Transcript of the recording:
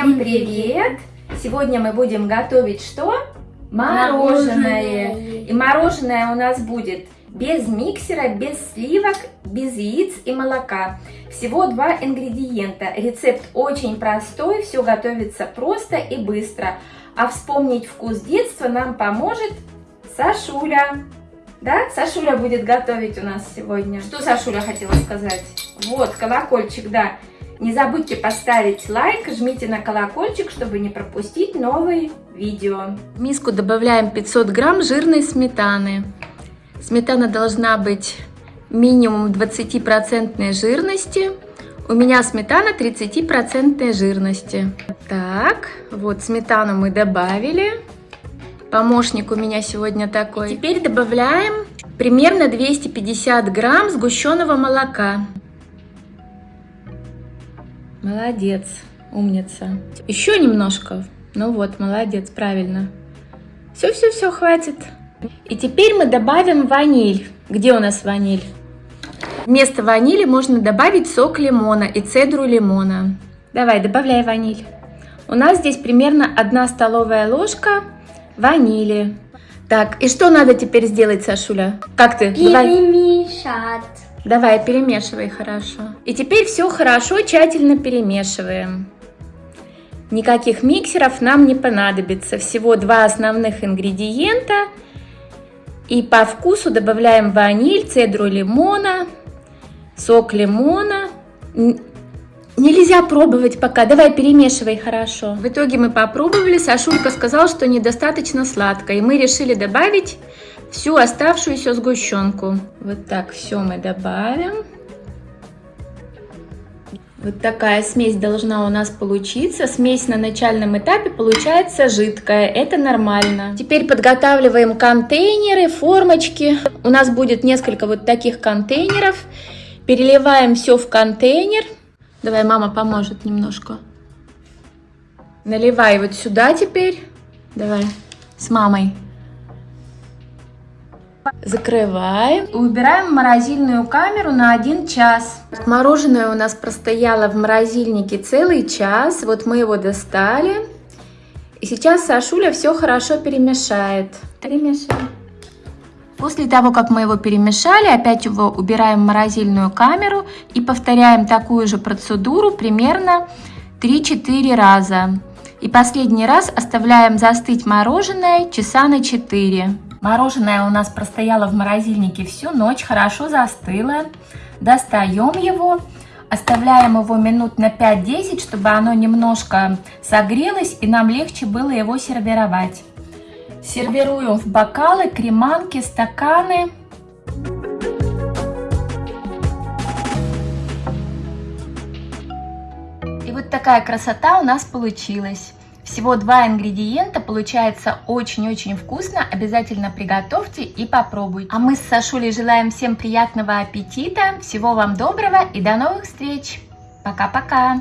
Всем привет! Сегодня мы будем готовить что? Мороженое. И мороженое у нас будет без миксера, без сливок, без яиц и молока. Всего два ингредиента. Рецепт очень простой, все готовится просто и быстро. А вспомнить вкус детства нам поможет Сашуля. Да, Сашуля будет готовить у нас сегодня. Что Сашуля хотела сказать? Вот, колокольчик, да. Не забудьте поставить лайк, жмите на колокольчик, чтобы не пропустить новые видео. В миску добавляем 500 грамм жирной сметаны. Сметана должна быть минимум 20% жирности. У меня сметана 30% жирности. Так, вот сметану мы добавили. Помощник у меня сегодня такой. И теперь добавляем примерно 250 грамм сгущенного молока. Молодец, умница. Еще немножко. Ну вот, молодец, правильно. Все-все-все, хватит. И теперь мы добавим ваниль. Где у нас ваниль? Вместо ванили можно добавить сок лимона и цедру лимона. Давай, добавляй ваниль. У нас здесь примерно 1 столовая ложка ванили. Так, и что надо теперь сделать, Сашуля? Как ты? Перемешать. Давай, перемешивай хорошо. И теперь все хорошо, тщательно перемешиваем. Никаких миксеров нам не понадобится. Всего два основных ингредиента. И по вкусу добавляем ваниль, цедру лимона, сок лимона. Нельзя пробовать пока. Давай перемешивай хорошо. В итоге мы попробовали. Сашулька сказал, что недостаточно сладко. И мы решили добавить всю оставшуюся сгущенку. Вот так все мы добавим. Вот такая смесь должна у нас получиться. Смесь на начальном этапе получается жидкая. Это нормально. Теперь подготавливаем контейнеры, формочки. У нас будет несколько вот таких контейнеров. Переливаем все в контейнер. Давай, мама поможет немножко. Наливай вот сюда теперь. Давай, с мамой. Закрываем. Убираем морозильную камеру на 1 час. Мороженое у нас простояло в морозильнике целый час. Вот мы его достали. И сейчас Сашуля все хорошо перемешает. Перемешаем. После того, как мы его перемешали, опять его убираем в морозильную камеру и повторяем такую же процедуру примерно 3-4 раза. И последний раз оставляем застыть мороженое часа на 4. Мороженое у нас простояло в морозильнике всю ночь, хорошо застыло. Достаем его, оставляем его минут на 5-10, чтобы оно немножко согрелось и нам легче было его сервировать. Сервируем в бокалы, креманки, стаканы. И вот такая красота у нас получилась. Всего два ингредиента, получается очень-очень вкусно. Обязательно приготовьте и попробуйте. А мы с Сашулей желаем всем приятного аппетита, всего вам доброго и до новых встреч. Пока-пока!